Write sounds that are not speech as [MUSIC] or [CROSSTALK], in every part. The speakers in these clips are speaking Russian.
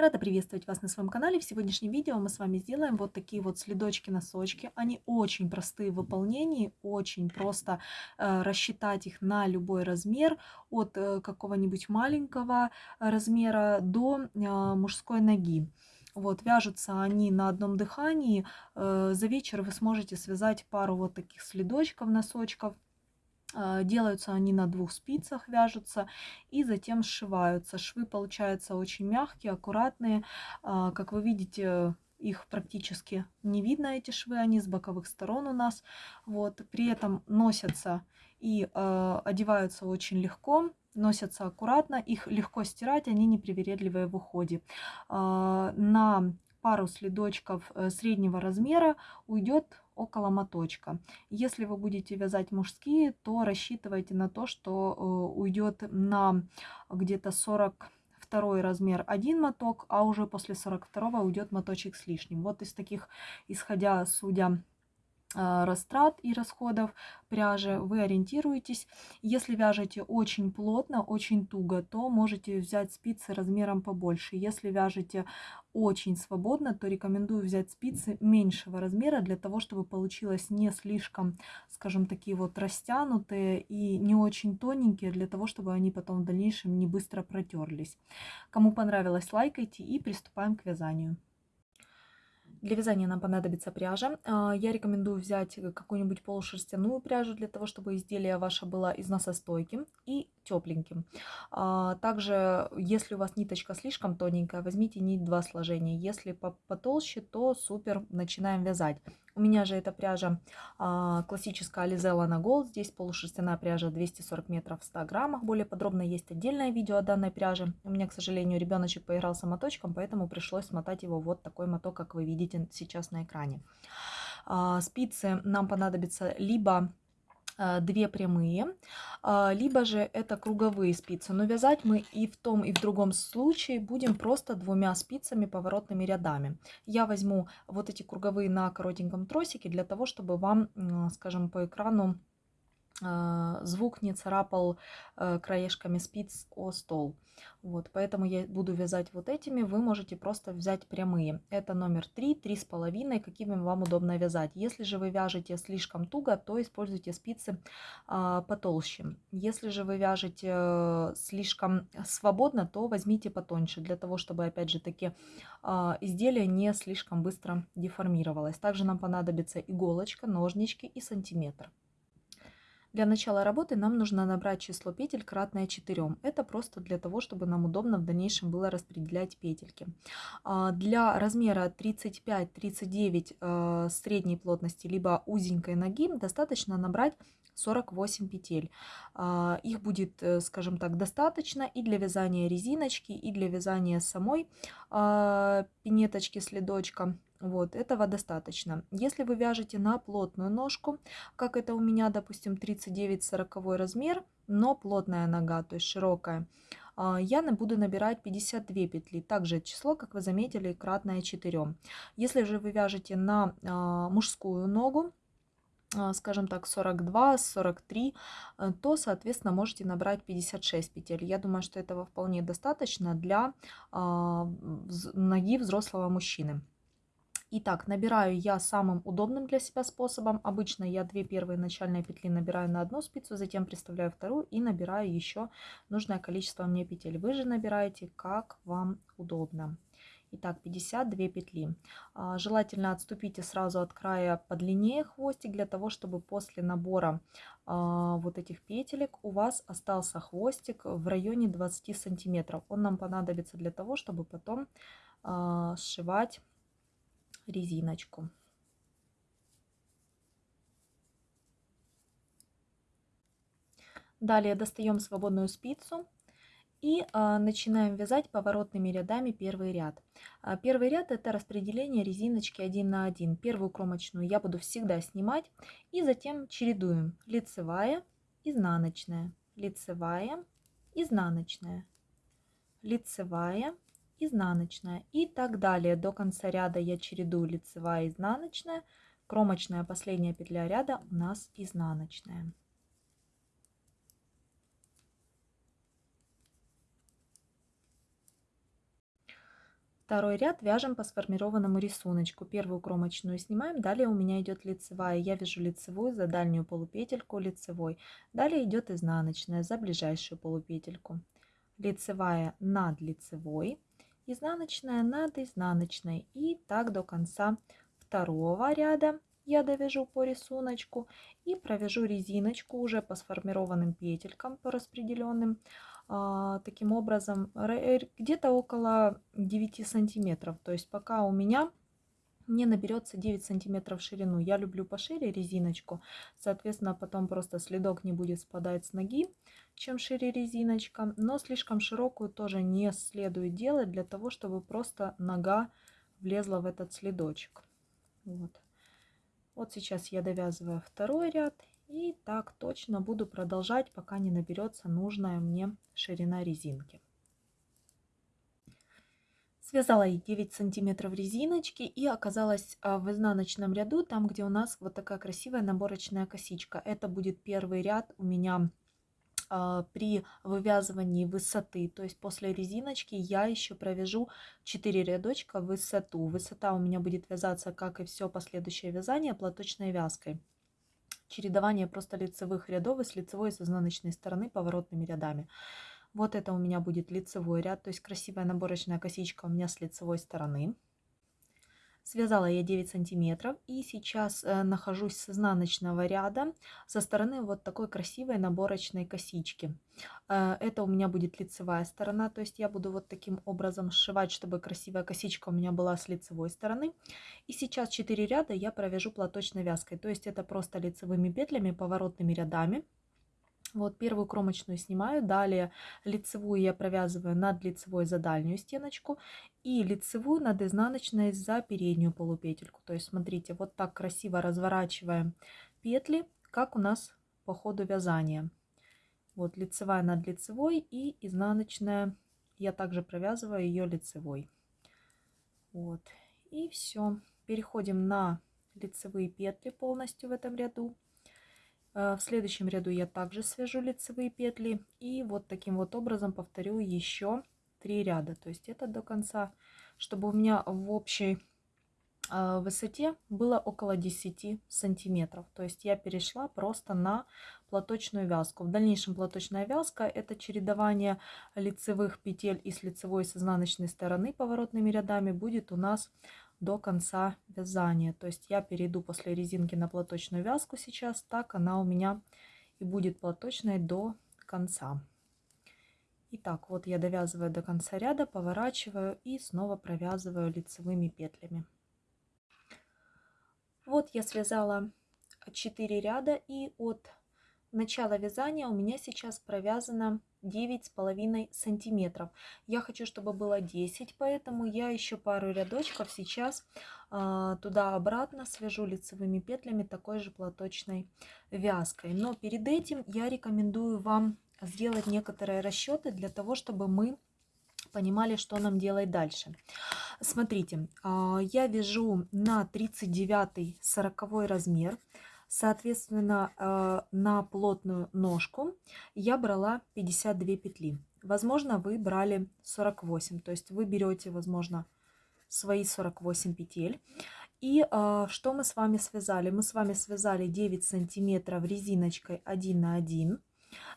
Рада приветствовать вас на своем канале. В сегодняшнем видео мы с вами сделаем вот такие вот следочки-носочки. Они очень простые в выполнении, очень просто э, рассчитать их на любой размер, от э, какого-нибудь маленького размера до э, мужской ноги. Вот, вяжутся они на одном дыхании. Э, за вечер вы сможете связать пару вот таких следочков, носочков. А, делаются они на двух спицах, вяжутся и затем сшиваются. Швы получаются очень мягкие, аккуратные. А, как вы видите, их практически не видно, эти швы, они с боковых сторон у нас. Вот. При этом носятся и э, одеваются очень легко, носятся аккуратно, их легко стирать, они непривередливые в уходе. Э, на пару следочков э, среднего размера уйдет около моточка. Если вы будете вязать мужские, то рассчитывайте на то, что э, уйдет на где-то 40 второй размер один моток, а уже после 42 уйдет моточек с лишним. Вот из таких, исходя, судя растрат и расходов пряжи, вы ориентируетесь. Если вяжете очень плотно, очень туго, то можете взять спицы размером побольше. Если вяжете очень свободно, то рекомендую взять спицы меньшего размера для того, чтобы получилось не слишком, скажем, такие вот растянутые и не очень тоненькие, для того, чтобы они потом в дальнейшем не быстро протерлись. Кому понравилось, лайкайте и приступаем к вязанию. Для вязания нам понадобится пряжа. А, я рекомендую взять какую-нибудь полушерстяную пряжу для того, чтобы изделие ваше было износостойким и тепленьким. А, также, если у вас ниточка слишком тоненькая, возьмите нить два сложения. Если потолще, то супер, начинаем вязать. У меня же эта пряжа а, классическая Alizella на Gold. Здесь полушерстяная пряжа 240 метров в 100 граммах. Более подробно есть отдельное видео о данной пряже. У меня, к сожалению, ребеночек поигрался моточком, поэтому пришлось смотать его вот такой моток, как вы видите сейчас на экране. А, спицы нам понадобятся либо а, две прямые, а, либо же это круговые спицы. Но вязать мы и в том, и в другом случае будем просто двумя спицами поворотными рядами. Я возьму вот эти круговые на коротеньком тросике для того, чтобы вам, скажем, по экрану звук не царапал э, краешками спиц о стол. Вот, поэтому я буду вязать вот этими, вы можете просто взять прямые. Это номер 3, 3,5, какими вам удобно вязать. Если же вы вяжете слишком туго, то используйте спицы а, потолще. Если же вы вяжете э, слишком свободно, то возьмите потоньше, для того, чтобы, опять же таки, а, изделие не слишком быстро деформировалось. Также нам понадобится иголочка, ножнички и сантиметр. Для начала работы нам нужно набрать число петель кратное 4. Это просто для того, чтобы нам удобно в дальнейшем было распределять петельки. А, для размера 35-39 э, средней плотности, либо узенькой ноги, достаточно набрать 48 петель. А, их будет, э, скажем так, достаточно и для вязания резиночки, и для вязания самой а, пинеточки следочка. Вот, этого достаточно. Если вы вяжете на плотную ножку, как это у меня, допустим, 39-40 размер, но плотная нога, то есть широкая, а, я буду набирать 52 петли. Также число, как вы заметили, кратное 4. Если же вы вяжете на а, мужскую ногу, а, скажем так, 42, 43, э, то, соответственно, можете набрать 56 петель. Я думаю, что этого вполне достаточно для ноги взрослого мужчины. Итак, набираю я самым удобным для себя способом. Обычно я две первые начальные петли набираю на одну спицу, затем приставляю вторую и набираю еще нужное количество мне петель. Вы же набираете как вам удобно. Итак, 52 петли. А, желательно отступите сразу от края подлиннее хвостик, для того, чтобы после набора а, вот этих петелек у вас остался хвостик в районе 20 сантиметров. Он нам понадобится для того, чтобы потом а, сшивать резиночку. Далее достаем свободную спицу и а, начинаем вязать поворотными рядами первый ряд. А, первый ряд это распределение резиночки 1 на 1. Первую кромочную я буду всегда снимать и затем чередуем лицевая, изнаночная, лицевая, изнаночная, лицевая, изнаночная и так далее. До конца ряда я чередую лицевая, изнаночная, кромочная последняя петля ряда у нас изнаночная. Второй ряд вяжем по сформированному рисунку. Первую кромочную снимаем, далее у меня идет лицевая. Я вяжу лицевую за дальнюю полупетельку лицевой. Далее идет изнаночная за ближайшую полупетельку. Лицевая над лицевой, изнаночная над изнаночной. И так до конца второго ряда я довяжу по рисунку и провяжу резиночку уже по сформированным петелькам, по распределенным а, таким образом где-то около 9 сантиметров. То есть пока у меня не наберется 9 сантиметров в ширину. Я люблю пошире резиночку, соответственно, потом просто следок не будет спадать с ноги, чем шире резиночка. Но слишком широкую тоже не следует делать для того, чтобы просто нога влезла в этот следочек. Вот. Вот сейчас я довязываю второй ряд и так точно буду продолжать, пока не наберется нужная мне ширина резинки. Связала я 9 сантиметров резиночки и оказалась а, в изнаночном ряду, там где у нас вот такая красивая наборочная косичка. Это будет первый ряд у меня а, при вывязывании высоты. То есть после резиночки я еще провяжу 4 рядочка в высоту. Высота у меня будет вязаться, как и все последующее вязание, платочной вязкой чередование просто лицевых рядов и с лицевой и с изнаночной стороны поворотными рядами. Вот это у меня будет лицевой ряд, то есть красивая наборочная косичка у меня с лицевой стороны. Связала я 9 сантиметров и сейчас э, нахожусь с изнаночного ряда со стороны вот такой красивой наборочной косички. Э, это у меня будет лицевая сторона, то есть я буду вот таким образом сшивать, чтобы красивая косичка у меня была с лицевой стороны. И сейчас 4 ряда я провяжу платочной вязкой, то есть это просто лицевыми петлями, поворотными рядами. Вот первую кромочную снимаю, далее лицевую я провязываю над лицевой за дальнюю стеночку и лицевую над изнаночной за переднюю полупетельку. То есть смотрите, вот так красиво разворачиваем петли, как у нас по ходу вязания. Вот лицевая над лицевой и изнаночная я также провязываю ее лицевой. Вот и все. Переходим на лицевые петли полностью в этом ряду. Э, в следующем ряду я также свяжу лицевые петли и вот таким вот образом повторю еще три ряда. То есть это до конца, чтобы у меня в общей э, высоте было около 10 сантиметров. То есть я перешла просто на платочную вязку. В дальнейшем платочная вязка это чередование лицевых петель и с лицевой с изнаночной стороны поворотными рядами будет у нас до конца вязания. То есть я перейду после резинки на платочную вязку сейчас, так она у меня и будет платочной до конца. Итак, вот я довязываю до конца ряда, поворачиваю и снова провязываю лицевыми петлями. Вот я связала 4 ряда и от начала вязания у меня сейчас провязано девять с половиной сантиметров. Я хочу чтобы было 10 поэтому я еще пару рядочков сейчас а, туда обратно свяжу лицевыми петлями такой же платочной вязкой. Но перед этим я рекомендую вам сделать некоторые расчеты для того чтобы мы понимали что нам делать дальше. Смотрите а, я вяжу на 39 40 размер Соответственно, э, на плотную ножку я брала 52 петли. Возможно, вы брали 48, то есть вы берете, возможно, свои 48 петель. И э, что мы с вами связали? Мы с вами связали 9 сантиметров резиночкой 1 на 1.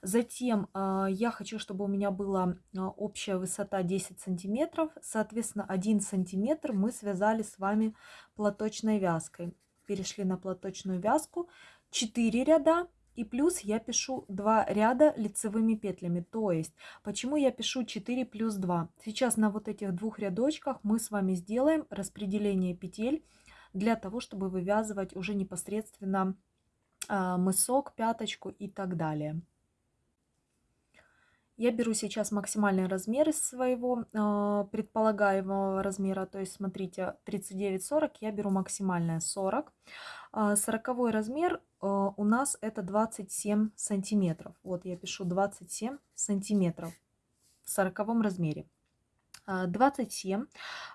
Затем э, я хочу, чтобы у меня была общая высота 10 сантиметров. Соответственно, 1 сантиметр мы связали с вами платочной вязкой перешли на платочную вязку 4 ряда и плюс я пишу 2 ряда лицевыми петлями. То есть, почему я пишу 4 плюс 2? Сейчас на вот этих двух рядочках мы с вами сделаем распределение петель для того, чтобы вывязывать уже непосредственно а, мысок, пяточку и так далее. Я беру сейчас максимальный размер из своего э, предполагаемого размера. То есть, смотрите, 39-40 я беру максимальное 40. Э, 40 размер э, у нас это 27 сантиметров. Вот я пишу 27 сантиметров в 40 размере. 27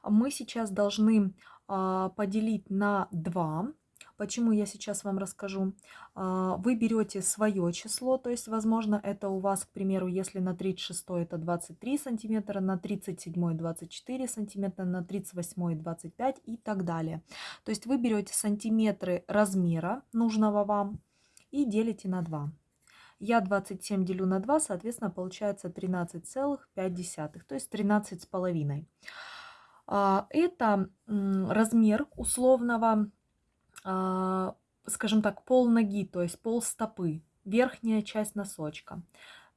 мы сейчас должны поделить на 2 Почему я сейчас вам расскажу? А, вы берете свое число, то есть, возможно, это у вас, к примеру, если на 36 это 23 сантиметра, на 37 24 сантиметра, на 38 25 и так далее. То есть вы берете сантиметры размера нужного вам и делите на 2. Я 27 делю на 2, соответственно, получается 13,5, то есть 13 с половиной. А, это размер условного, скажем так, пол ноги, то есть пол стопы, верхняя часть носочка.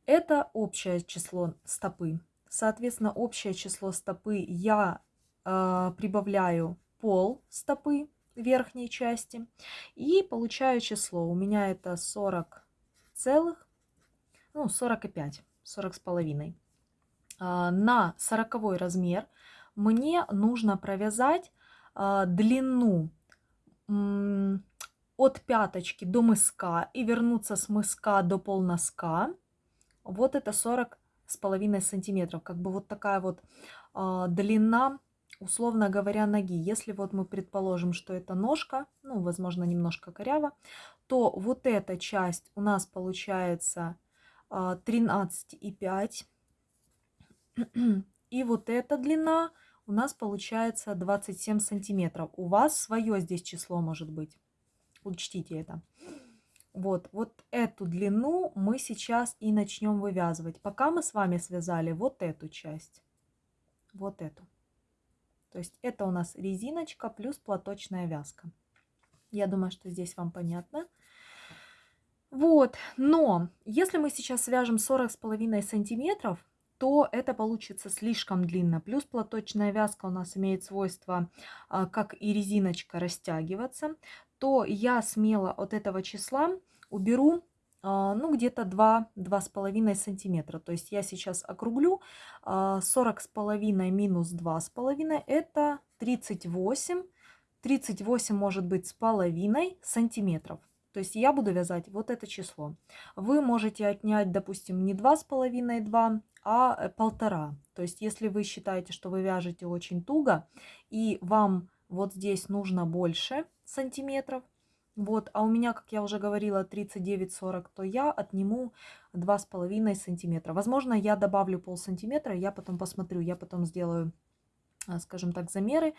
Это общее число стопы. Соответственно, общее число стопы я а, прибавляю пол стопы верхней части и получаю число. У меня это 40 целых, ну, 45, 40 с половиной. На 40 размер – мне нужно провязать э, длину э, от пяточки до мыска и вернуться с мыска до полноска. Вот это 40 с половиной сантиметров. Как бы вот такая вот э, длина, условно говоря, ноги. Если вот мы предположим, что это ножка, ну, возможно, немножко коряво, то вот эта часть у нас получается э, 13,5. [CLEARS THROAT] И вот эта длина у нас получается 27 сантиметров. У вас свое здесь число может быть. Учтите это. Вот, вот эту длину мы сейчас и начнем вывязывать. Пока мы с вами связали вот эту часть. Вот эту. То есть это у нас резиночка плюс платочная вязка. Я думаю, что здесь вам понятно. Вот, но если мы сейчас свяжем 40 с половиной сантиметров, то это получится слишком длинно. Плюс платочная вязка у нас имеет свойство, а, как и резиночка, растягиваться. То я смело от этого числа уберу а, ну, где-то 2-2,5 сантиметра. То есть я сейчас округлю 40 а, минус 2,5 это 38. 38 может быть с половиной сантиметров. То есть я буду вязать вот это число. Вы можете отнять, допустим, не 2,5, 2, а э, полтора. То есть если вы считаете, что вы вяжете очень туго, и вам вот здесь нужно больше сантиметров, вот, а у меня, как я уже говорила, 39-40, то я отниму 2,5 сантиметра. Возможно, я добавлю пол сантиметра, я потом посмотрю, я потом сделаю, а, скажем так, замеры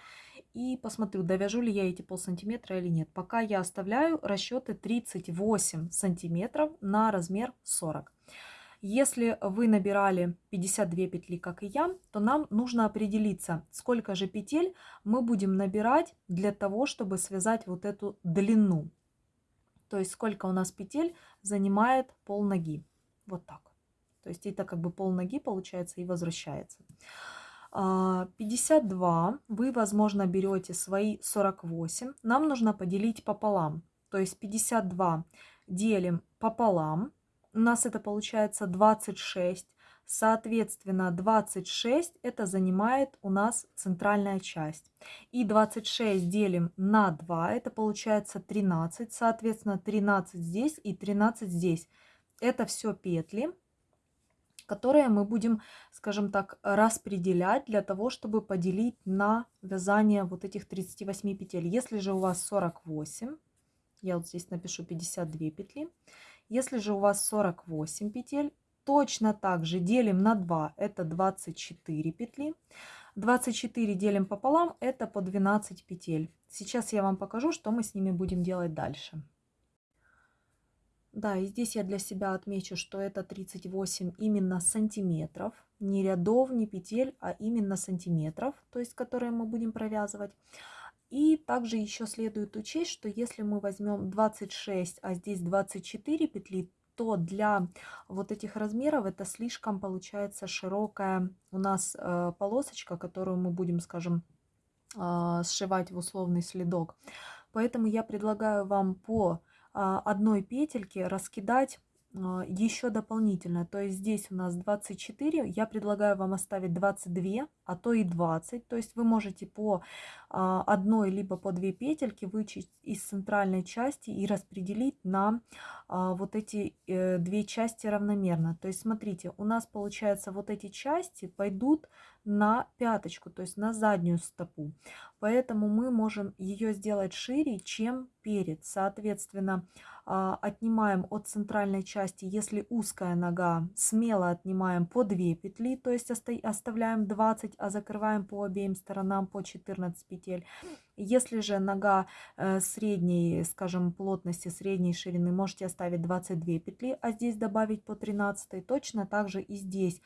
и посмотрю, довяжу ли я эти пол сантиметра или нет. Пока я оставляю расчеты 38 сантиметров на размер 40. Если вы набирали 52 петли, как и я, то нам нужно определиться, сколько же петель мы будем набирать для того, чтобы связать вот эту длину. То есть сколько у нас петель занимает пол ноги. Вот так. То есть это как бы пол ноги получается и возвращается. 52 а, вы, возможно, берете свои 48. Нам нужно поделить пополам. То есть 52 делим пополам у нас это получается 26. Соответственно, 26 это занимает у нас центральная часть. И 26 делим на 2, это получается 13. Соответственно, 13 здесь и 13 здесь. Это все петли, которые мы будем, скажем так, распределять для того, чтобы поделить на вязание вот этих 38 петель. Если же у вас 48, я вот здесь напишу 52 петли, если же у вас 48 петель, точно так же делим на 2, это 24 петли. 24 делим пополам, это по 12 петель. Сейчас я вам покажу, что мы с ними будем делать дальше. Да, и здесь я для себя отмечу, что это 38 именно сантиметров. Не рядов, не петель, а именно сантиметров, то есть которые мы будем провязывать. И также еще следует учесть, что если мы возьмем 26, а здесь 24 петли, то для вот этих размеров это слишком получается широкая у нас э, полосочка, которую мы будем, скажем, э, сшивать в условный следок. Поэтому я предлагаю вам по э, одной петельке раскидать еще дополнительно. То есть здесь у нас 24, я предлагаю вам оставить 22, а то и 20. То есть вы можете по а, одной либо по две петельки вычесть из центральной части и распределить на а, вот эти э, две части равномерно. То есть смотрите, у нас получается вот эти части пойдут на пяточку, то есть на заднюю стопу. Поэтому мы можем ее сделать шире, чем перед. Соответственно, а, отнимаем от центральной части, если узкая нога, смело отнимаем по 2 петли, то есть оставляем 20, а закрываем по обеим сторонам по 14 петель. Если же нога э, средней, скажем, плотности, средней ширины, можете оставить 22 петли, а здесь добавить по 13, точно так же и здесь.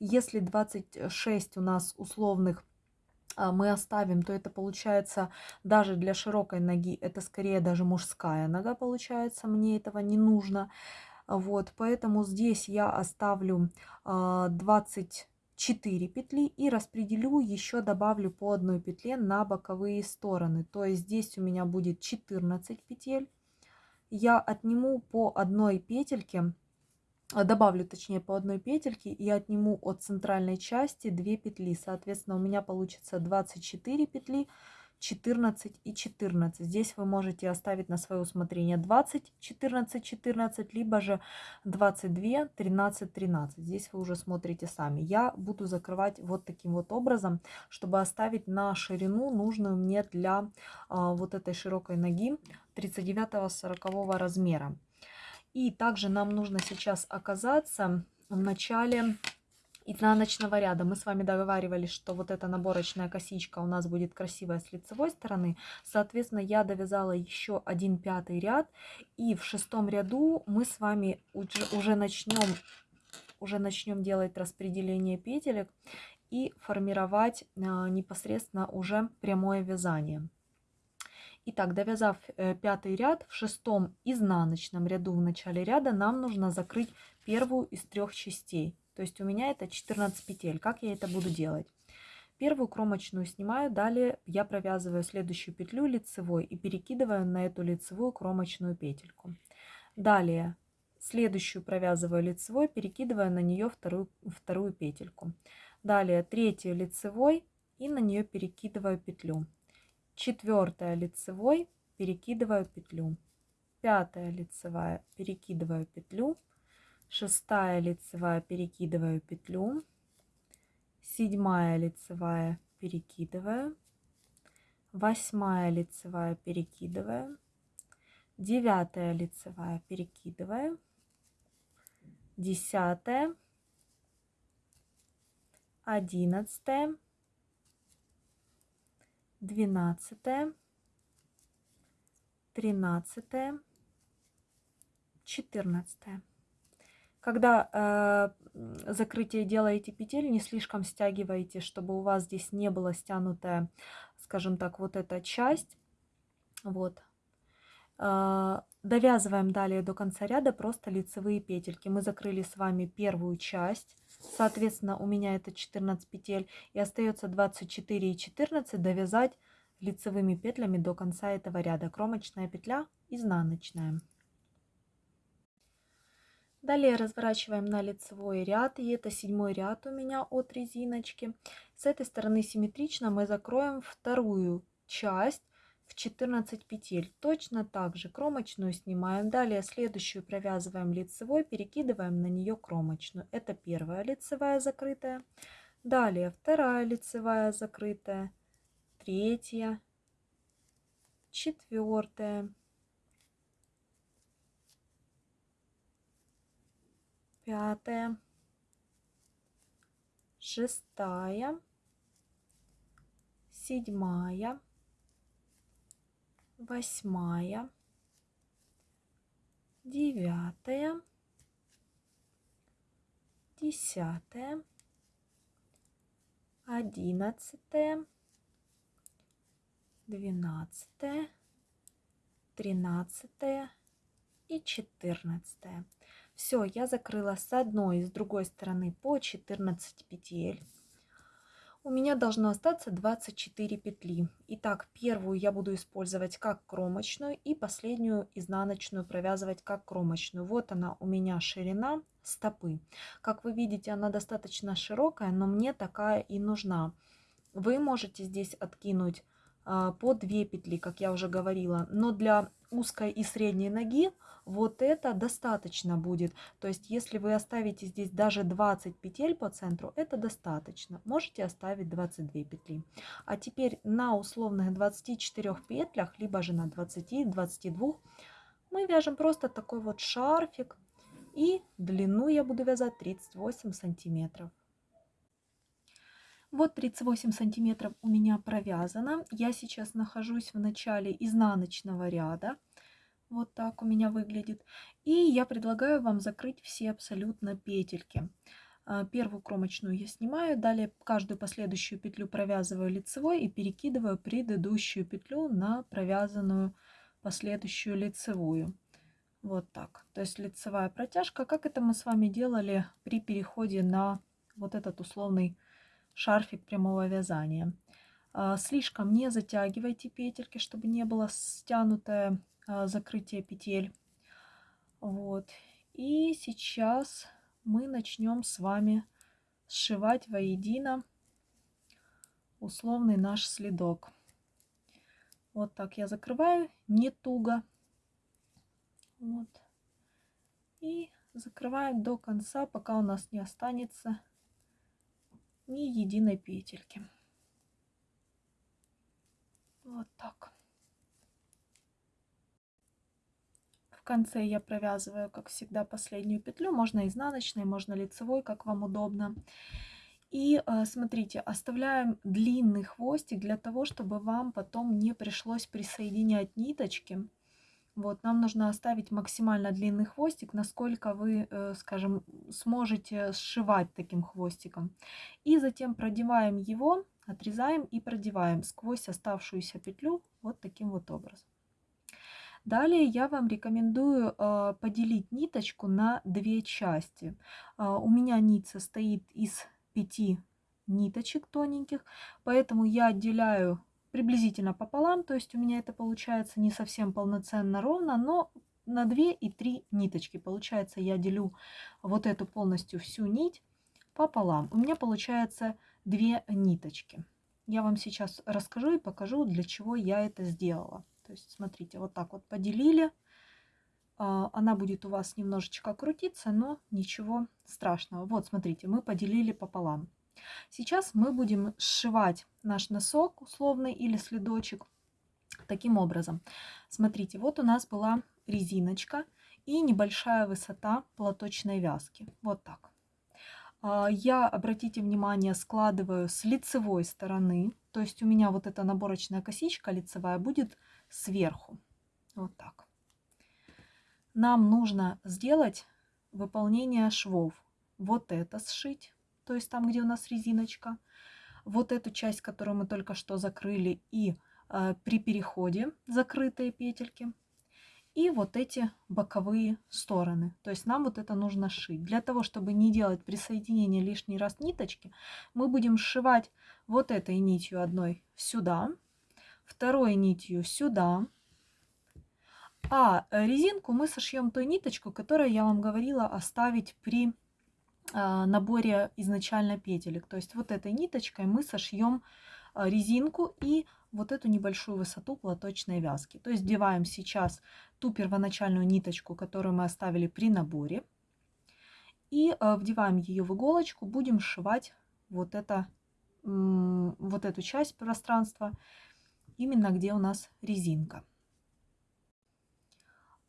Если 26 у нас условных а, мы оставим, то это получается даже для широкой ноги, это скорее даже мужская нога получается, мне этого не нужно. Вот, поэтому здесь я оставлю а, 20 4 петли и распределю, еще добавлю по одной петле на боковые стороны. То есть здесь у меня будет 14 петель. Я отниму по одной петельке, э, добавлю точнее по одной петельке и отниму от центральной части 2 петли. Соответственно, у меня получится 24 петли. 14 и 14. Здесь вы можете оставить на свое усмотрение 20, 14, 14, либо же 22, 13, 13. Здесь вы уже смотрите сами. Я буду закрывать вот таким вот образом, чтобы оставить на ширину нужную мне для а, вот этой широкой ноги 39-40 размера. И также нам нужно сейчас оказаться в начале изнаночного ряда. Мы с вами договаривались, что вот эта наборочная косичка у нас будет красивая с лицевой стороны. Соответственно, я довязала еще один пятый ряд. И в шестом ряду мы с вами уже, начнем уже начнем делать распределение петелек и формировать а, непосредственно уже прямое вязание. Итак, довязав э, пятый ряд, в шестом изнаночном ряду в начале ряда нам нужно закрыть первую из трех частей. То есть у меня это 14 петель. Как я это буду делать? Первую кромочную снимаю, далее я провязываю следующую петлю лицевой и перекидываю на эту лицевую кромочную петельку. Далее следующую провязываю лицевой, перекидывая на нее вторую, вторую петельку. Далее третью лицевой и на нее перекидываю петлю четвертая лицевой, перекидываю петлю, пятая лицевая, перекидываю петлю, шестая лицевая, перекидываю петлю, седьмая лицевая, перекидываю, восьмая лицевая, перекидываю, девятая лицевая, перекидываю, десятая, одиннадцатая, двенадцатое, тринадцатое, четырнадцатое. Когда э, закрытие делаете петель, не слишком стягивайте, чтобы у вас здесь не была стянутая, скажем так, вот эта часть. Вот. Э, довязываем далее до конца ряда просто лицевые петельки. Мы закрыли с вами первую часть. Соответственно, у меня это 14 петель. И остается 24 и 14 довязать лицевыми петлями до конца этого ряда. Кромочная петля, изнаночная. Далее разворачиваем на лицевой ряд. И это седьмой ряд у меня от резиночки. С этой стороны симметрично мы закроем вторую часть в 14 петель. Точно так же кромочную снимаем. Далее следующую провязываем лицевой, перекидываем на нее кромочную. Это первая лицевая закрытая. Далее вторая лицевая закрытая, третья, четвертая, пятая, шестая, седьмая, восьмая, девятая, десятая, одиннадцатая, двенадцатая, тринадцатая. И четырнадцатая. Все, я закрыла с одной и с другой стороны по 14 петель у меня должно остаться 24 петли. Итак, первую я буду использовать как кромочную и последнюю изнаночную провязывать как кромочную. Вот она у меня ширина стопы. Как вы видите, она достаточно широкая, но мне такая и нужна. Вы можете здесь откинуть по 2 петли, как я уже говорила. Но для узкой и средней ноги вот это достаточно будет. То есть если вы оставите здесь даже 20 петель по центру, это достаточно. Можете оставить 22 петли. А теперь на условных 24 петлях, либо же на 20-22, мы вяжем просто такой вот шарфик. И длину я буду вязать 38 сантиметров. Вот 38 сантиметров у меня провязано. Я сейчас нахожусь в начале изнаночного ряда. Вот так у меня выглядит. И я предлагаю вам закрыть все абсолютно петельки. А, первую кромочную я снимаю, далее каждую последующую петлю провязываю лицевой и перекидываю предыдущую петлю на провязанную последующую лицевую. Вот так. То есть лицевая протяжка, как это мы с вами делали при переходе на вот этот условный шарфик прямого вязания. А, слишком не затягивайте петельки, чтобы не было стянутое а, закрытие петель. Вот. И сейчас мы начнем с вами сшивать воедино условный наш следок. Вот так я закрываю, не туго. Вот. И закрываем до конца, пока у нас не останется ни единой петельки. Вот так. В конце я провязываю, как всегда, последнюю петлю. Можно изнаночной, можно лицевой, как вам удобно. И э, смотрите, оставляем длинный хвостик для того, чтобы вам потом не пришлось присоединять ниточки. Вот, нам нужно оставить максимально длинный хвостик, насколько вы, э, скажем, сможете сшивать таким хвостиком. И затем продеваем его, отрезаем и продеваем сквозь оставшуюся петлю вот таким вот образом. Далее я вам рекомендую э, поделить ниточку на две части. Э, у меня нить состоит из пяти ниточек тоненьких, поэтому я отделяю приблизительно пополам, то есть у меня это получается не совсем полноценно ровно, но на 2 и 3 ниточки. Получается, я делю вот эту полностью всю нить пополам. У меня получается 2 ниточки. Я вам сейчас расскажу и покажу, для чего я это сделала. То есть, смотрите, вот так вот поделили. А, она будет у вас немножечко крутиться, но ничего страшного. Вот, смотрите, мы поделили пополам. Сейчас мы будем сшивать наш носок условный или следочек таким образом. Смотрите, вот у нас была резиночка и небольшая высота платочной вязки. Вот так. А, я, обратите внимание, складываю с лицевой стороны. То есть у меня вот эта наборочная косичка лицевая будет сверху. Вот так. Нам нужно сделать выполнение швов. Вот это сшить то есть там, где у нас резиночка, вот эту часть, которую мы только что закрыли, и э, при переходе закрытые петельки, и вот эти боковые стороны. То есть нам вот это нужно шить. Для того, чтобы не делать присоединение лишний раз ниточки, мы будем сшивать вот этой нитью одной сюда, второй нитью сюда, а резинку мы сошьем той ниточку, которую я вам говорила оставить при наборе изначально петелек. То есть вот этой ниточкой мы сошьем а, резинку и вот эту небольшую высоту платочной вязки. То есть вдеваем сейчас ту первоначальную ниточку, которую мы оставили при наборе. И а, вдеваем ее в иголочку, будем сшивать вот, это, вот эту часть пространства, именно где у нас резинка.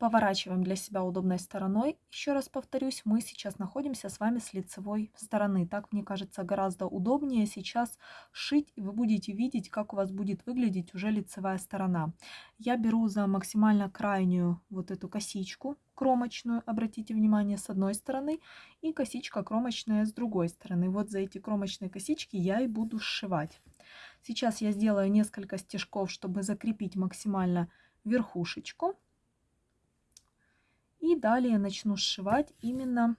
Поворачиваем для себя удобной стороной. Еще раз повторюсь, мы сейчас находимся с вами с лицевой стороны. Так, мне кажется, гораздо удобнее сейчас шить, и вы будете видеть, как у вас будет выглядеть уже лицевая сторона. Я беру за максимально крайнюю вот эту косичку кромочную, обратите внимание, с одной стороны, и косичка кромочная с другой стороны. Вот за эти кромочные косички я и буду сшивать. Сейчас я сделаю несколько стежков, чтобы закрепить максимально верхушечку. И далее начну сшивать именно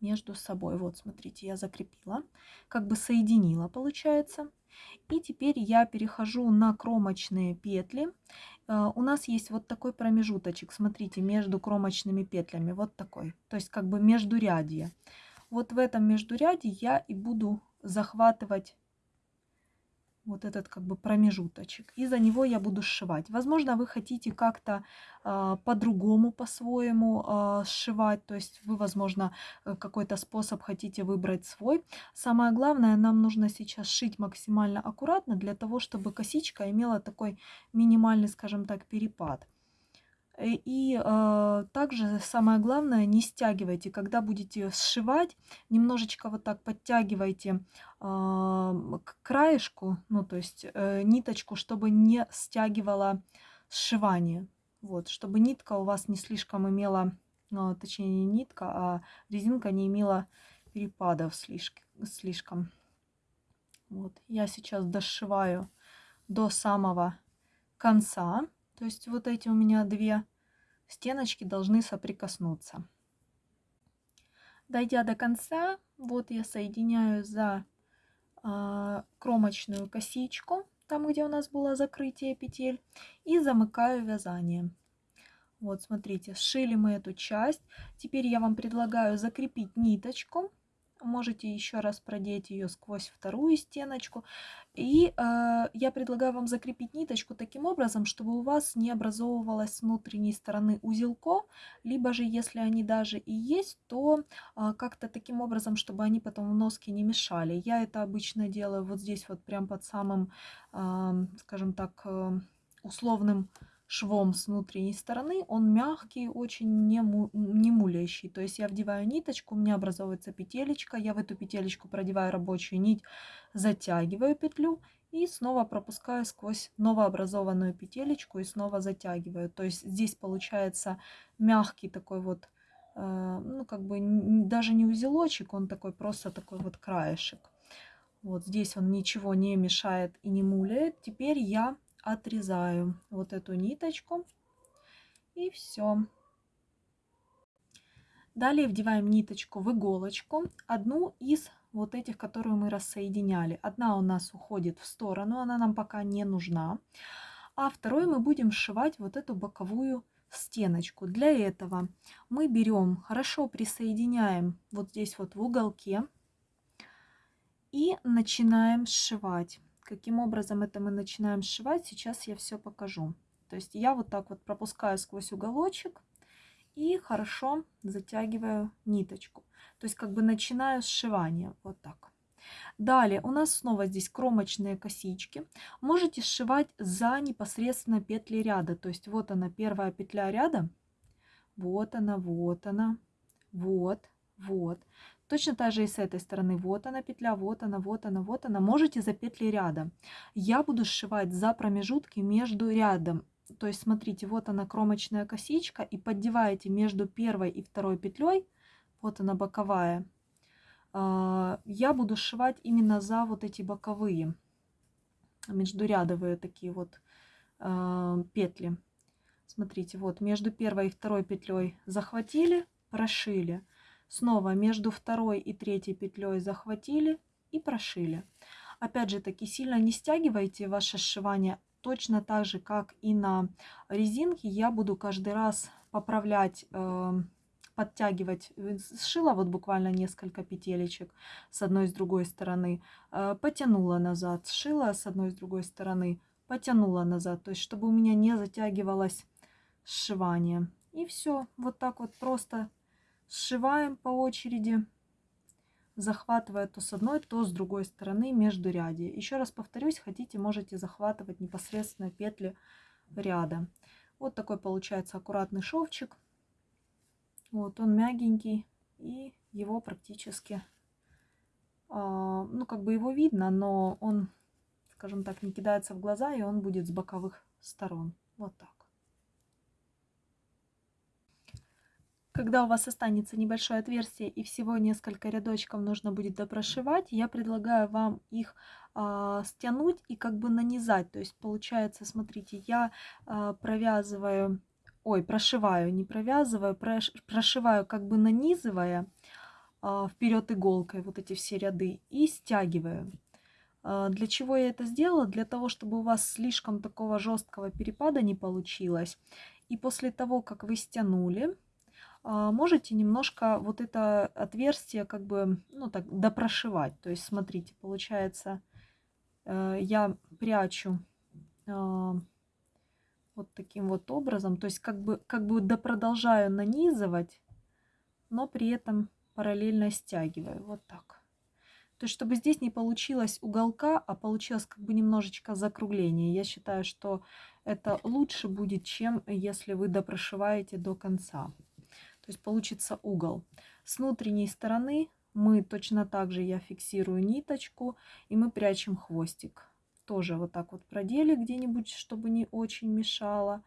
между собой. Вот, смотрите, я закрепила, как бы соединила, получается. И теперь я перехожу на кромочные петли. Э, у нас есть вот такой промежуточек, смотрите, между кромочными петлями, вот такой. То есть как бы междурядье. Вот в этом междуряде я и буду захватывать вот этот как бы промежуточек. И за него я буду сшивать. Возможно, вы хотите как-то э, по-другому, по-своему э, сшивать. То есть вы, возможно, э, какой-то способ хотите выбрать свой. Самое главное, нам нужно сейчас шить максимально аккуратно для того, чтобы косичка имела такой минимальный, скажем так, перепад. Э, и э, также самое главное, не стягивайте, когда будете сшивать, немножечко вот так подтягивайте э, к краешку, ну то есть э, ниточку, чтобы не стягивала сшивание. Вот, чтобы нитка у вас не слишком имела, э, точнее не нитка, а резинка не имела перепадов слишком. Вот, я сейчас дошиваю до самого конца. То есть вот эти у меня две стеночки должны соприкоснуться. Дойдя до конца, вот я соединяю за э, кромочную косичку, там где у нас было закрытие петель, и замыкаю вязание. Вот, смотрите, сшили мы эту часть. Теперь я вам предлагаю закрепить ниточку можете еще раз продеть ее сквозь вторую стеночку. И э, я предлагаю вам закрепить ниточку таким образом, чтобы у вас не образовывалось с внутренней стороны узелко, либо же, если они даже и есть, то э, как-то таким образом, чтобы они потом в носке не мешали. Я это обычно делаю вот здесь вот прям под самым, э, скажем так, э, условным швом с внутренней стороны, он мягкий, очень не, му, не мулящий. То есть я вдеваю ниточку, у меня образовывается петелечка, я в эту петелечку продеваю рабочую нить, затягиваю петлю и снова пропускаю сквозь новообразованную петелечку и снова затягиваю. То есть здесь получается мягкий такой вот, э, ну как бы даже не узелочек, он такой просто такой вот краешек. Вот здесь он ничего не мешает и не муляет. Теперь я отрезаю вот эту ниточку и все. Далее вдеваем ниточку в иголочку, одну из вот этих, которую мы рассоединяли. Одна у нас уходит в сторону, она нам пока не нужна. А второй мы будем сшивать вот эту боковую стеночку. Для этого мы берем, хорошо присоединяем вот здесь вот в уголке и начинаем сшивать. Каким образом это мы начинаем сшивать, сейчас я все покажу. То есть я вот так вот пропускаю сквозь уголочек и хорошо затягиваю ниточку. То есть как бы начинаю сшивание вот так. Далее у нас снова здесь кромочные косички. Можете сшивать за непосредственно петли ряда. То есть вот она первая петля ряда. Вот она, вот она, вот, вот. Точно так же и с этой стороны. Вот она петля, вот она, вот она, вот она. Можете за петли ряда. Я буду сшивать за промежутки между рядом. То есть смотрите, вот она кромочная косичка. И поддеваете между первой и второй петлей. Вот она боковая. А, я буду сшивать именно за вот эти боковые. Междурядовые такие вот а, петли. Смотрите, вот между первой и второй петлей захватили, прошили Снова между второй и третьей петлей захватили и прошили. Опять же таки сильно не стягивайте ваше сшивание. Точно так же, как и на резинке, я буду каждый раз поправлять, э, подтягивать. Сшила вот буквально несколько петелечек с одной и с другой стороны. Э, потянула назад, сшила с одной и с другой стороны, потянула назад. То есть, чтобы у меня не затягивалось сшивание. И все. Вот так вот просто Сшиваем по очереди, захватывая то с одной, то с другой стороны между ряде. Еще раз повторюсь, хотите, можете захватывать непосредственно петли ряда. Вот такой получается аккуратный шовчик. Вот он мягенький и его практически, а, ну как бы его видно, но он, скажем так, не кидается в глаза и он будет с боковых сторон. Вот так. Когда у вас останется небольшое отверстие и всего несколько рядочков нужно будет допрошивать, я предлагаю вам их э, стянуть и как бы нанизать. То есть получается, смотрите, я э, провязываю, ой, прошиваю, не провязываю, прош, прошиваю как бы нанизывая э, вперед иголкой вот эти все ряды и стягиваю. Для чего я это сделала? Для того, чтобы у вас слишком такого жесткого перепада не получилось. И после того, как вы стянули, можете немножко вот это отверстие как бы, ну так, допрошивать. То есть, смотрите, получается, э, я прячу э, вот таким вот образом. То есть как бы, как бы допродолжаю нанизывать, но при этом параллельно стягиваю. Вот так. То есть, чтобы здесь не получилось уголка, а получилось как бы немножечко закругление. Я считаю, что это лучше будет, чем если вы допрошиваете до конца. То есть получится угол. С внутренней стороны мы точно так же, я фиксирую ниточку, и мы прячем хвостик. Тоже вот так вот продели где-нибудь, чтобы не очень мешало.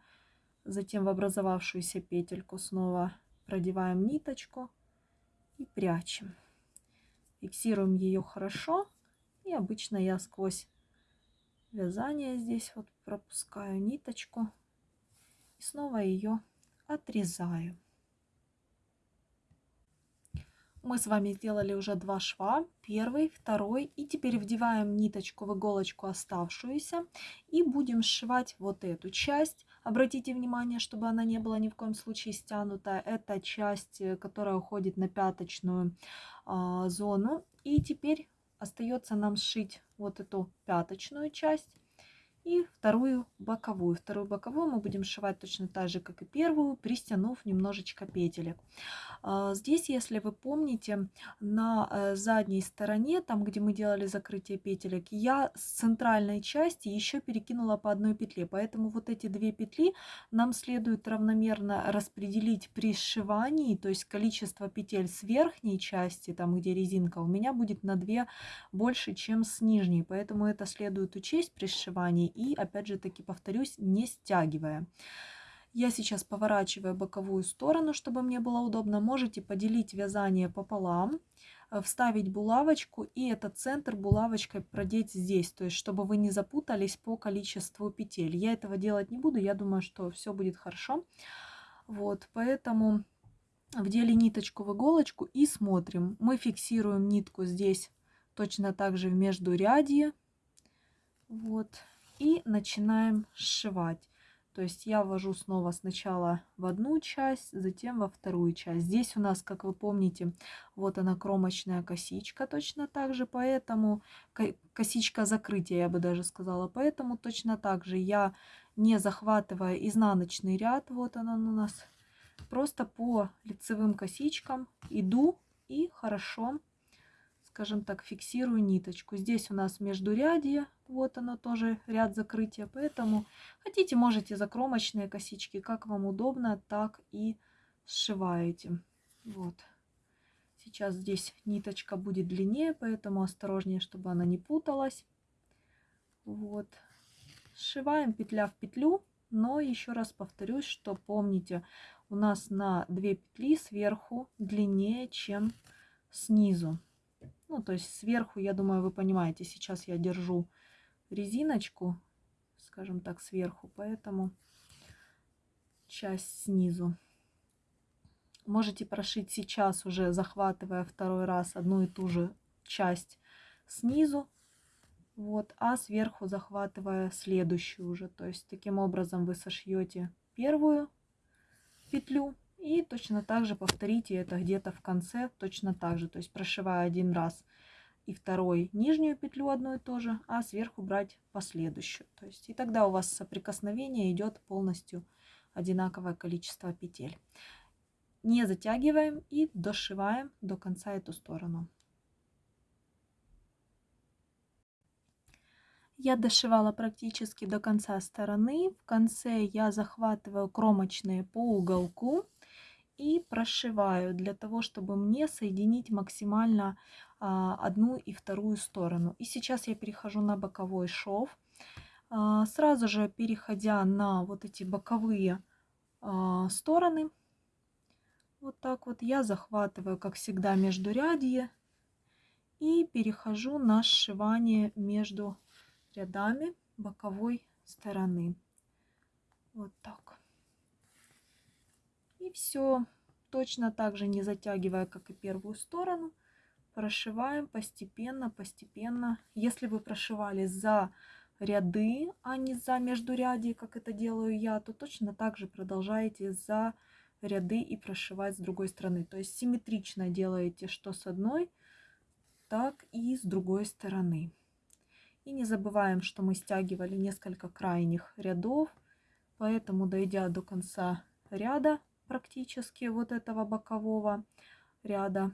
Затем в образовавшуюся петельку снова продеваем ниточку и прячем. Фиксируем ее хорошо. И обычно я сквозь вязание здесь вот пропускаю ниточку. И снова ее отрезаю. Мы с вами сделали уже два шва, первый, второй, и теперь вдеваем ниточку в иголочку оставшуюся и будем сшивать вот эту часть. Обратите внимание, чтобы она не была ни в коем случае стянута. Это часть, э, которая уходит на пяточную а, зону. И теперь остается нам сшить вот эту пяточную часть и вторую боковую. Вторую боковую мы будем сшивать точно так же, как и первую, пристянув немножечко петелек. А, здесь, если вы помните, на э, задней стороне, там, где мы делали закрытие петелек, я с центральной части еще перекинула по одной петле. Поэтому вот эти две петли нам следует равномерно распределить при сшивании, то есть количество петель с верхней части, там, где резинка, у меня будет на 2 больше, чем с нижней. Поэтому это следует учесть при сшивании и, опять же таки, повторюсь, не стягивая. Я сейчас поворачиваю боковую сторону, чтобы мне было удобно. Можете поделить вязание пополам, э, вставить булавочку и этот центр булавочкой продеть здесь, то есть чтобы вы не запутались по количеству петель. Я этого делать не буду, я думаю, что все будет хорошо. Вот, поэтому вдели ниточку в иголочку и смотрим. Мы фиксируем нитку здесь точно так же в междурядье. Вот, и начинаем сшивать. То есть я ввожу снова сначала в одну часть, затем во вторую часть. Здесь у нас, как вы помните, вот она кромочная косичка точно так же, поэтому косичка закрытия, я бы даже сказала. Поэтому точно так же я, не захватывая изнаночный ряд, вот он, он у нас, просто по лицевым косичкам иду и хорошо скажем так, фиксирую ниточку. Здесь у нас междурядье, вот оно тоже ряд закрытия, поэтому хотите, можете закромочные косички, как вам удобно, так и сшиваете. Вот. Сейчас здесь ниточка будет длиннее, поэтому осторожнее, чтобы она не путалась. Вот. Сшиваем петля в петлю, но еще раз повторюсь, что помните, у нас на 2 петли сверху длиннее, чем снизу. Ну, то есть сверху, я думаю, вы понимаете, сейчас я держу резиночку, скажем так, сверху, поэтому часть снизу. Можете прошить сейчас уже, захватывая второй раз одну и ту же часть снизу, вот, а сверху захватывая следующую уже. То есть таким образом вы сошьете первую петлю и точно так же повторите это где-то в конце, точно так же. То есть прошивая один раз и второй нижнюю петлю одну и то же, а сверху брать последующую. То есть и тогда у вас соприкосновение идет полностью одинаковое количество петель. Не затягиваем и дошиваем до конца эту сторону. Я дошивала практически до конца стороны. В конце я захватываю кромочные по уголку и прошиваю для того, чтобы мне соединить максимально а, одну и вторую сторону. И сейчас я перехожу на боковой шов. А, сразу же переходя на вот эти боковые а, стороны, вот так вот я захватываю, как всегда, между рядье и перехожу на сшивание между рядами боковой стороны. Вот так. Все точно так же, не затягивая, как и первую сторону, прошиваем постепенно, постепенно. Если вы прошивали за ряды, а не за междурядье, как это делаю я, то точно так же продолжаете за ряды и прошивать с другой стороны. То есть симметрично делаете что с одной, так и с другой стороны. И не забываем, что мы стягивали несколько крайних рядов, поэтому, дойдя до конца ряда практически вот этого бокового ряда,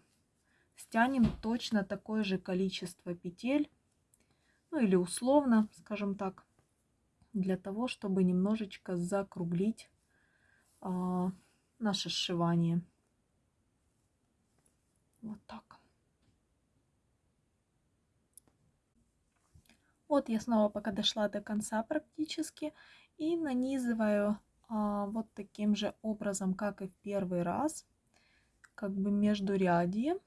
стянем точно такое же количество петель, ну или условно, скажем так, для того, чтобы немножечко закруглить а, наше сшивание. Вот так. Вот я снова пока дошла до конца практически и нанизываю вот таким же образом, как и в первый раз, как бы между рядье.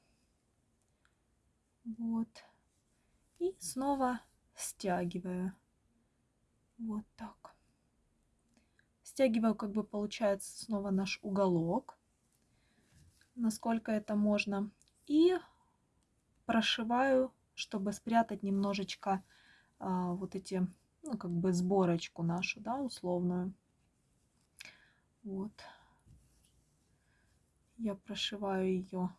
Вот. И снова стягиваю. Вот так. Стягиваю, как бы получается снова наш уголок, насколько это можно. И прошиваю, чтобы спрятать немножечко а, вот эти, ну, как бы сборочку нашу, да, условную. Вот. Я прошиваю ее.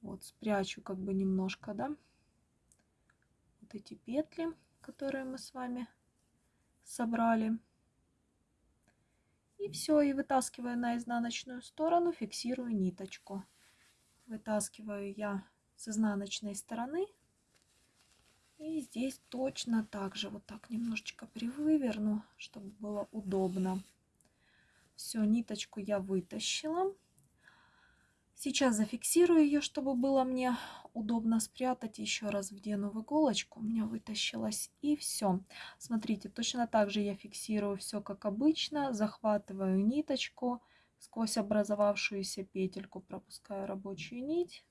Вот, спрячу как бы немножко, да, вот эти петли, которые мы с вами собрали. И все, и вытаскиваю на изнаночную сторону, фиксирую ниточку. Вытаскиваю я с изнаночной стороны. И здесь точно так же, вот так немножечко привыверну, чтобы было удобно. Все, ниточку я вытащила. Сейчас зафиксирую ее, чтобы было мне удобно спрятать. Еще раз вдену в иголочку. У меня вытащилась. И все. Смотрите, точно так же я фиксирую все как обычно. Захватываю ниточку. Сквозь образовавшуюся петельку пропускаю рабочую нить.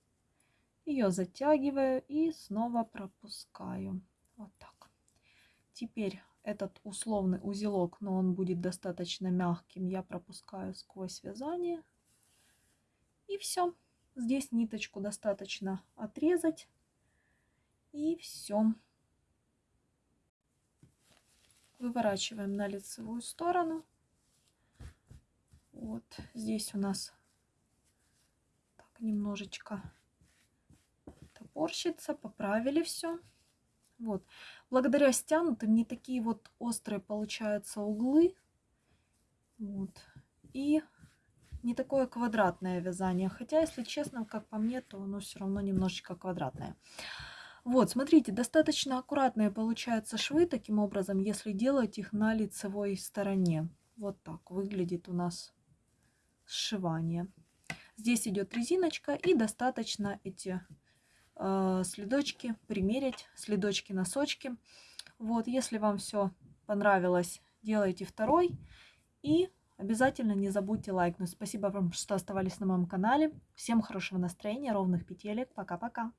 Ее затягиваю и снова пропускаю. Вот так. Теперь этот условный узелок, но он будет достаточно мягким, я пропускаю сквозь вязание. И все. Здесь ниточку достаточно отрезать. И все. Выворачиваем на лицевую сторону. Вот здесь у нас так немножечко топорщится. Поправили все. Вот. Благодаря стянутым не такие вот острые получаются углы. Вот. И не такое квадратное вязание. Хотя, если честно, как по мне, то оно все равно немножечко квадратное. Вот, смотрите, достаточно аккуратные получаются швы, таким образом, если делать их на лицевой стороне. Вот так выглядит у нас сшивание. Здесь идет резиночка и достаточно эти э, следочки примерить, следочки-носочки. Вот, если вам все понравилось, делайте второй. И Обязательно не забудьте лайкнуть. Спасибо вам, что оставались на моем канале. Всем хорошего настроения, ровных петелек. Пока-пока.